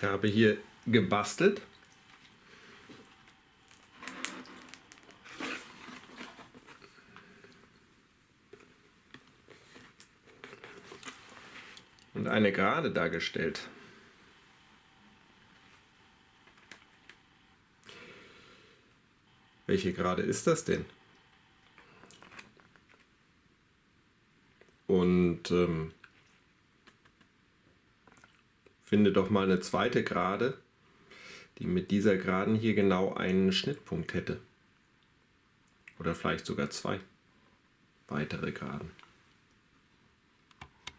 Ich habe hier gebastelt. Und eine Gerade dargestellt. Welche Gerade ist das denn? Und ähm, finde doch mal eine zweite Gerade, die mit dieser Geraden hier genau einen Schnittpunkt hätte. Oder vielleicht sogar zwei weitere Geraden.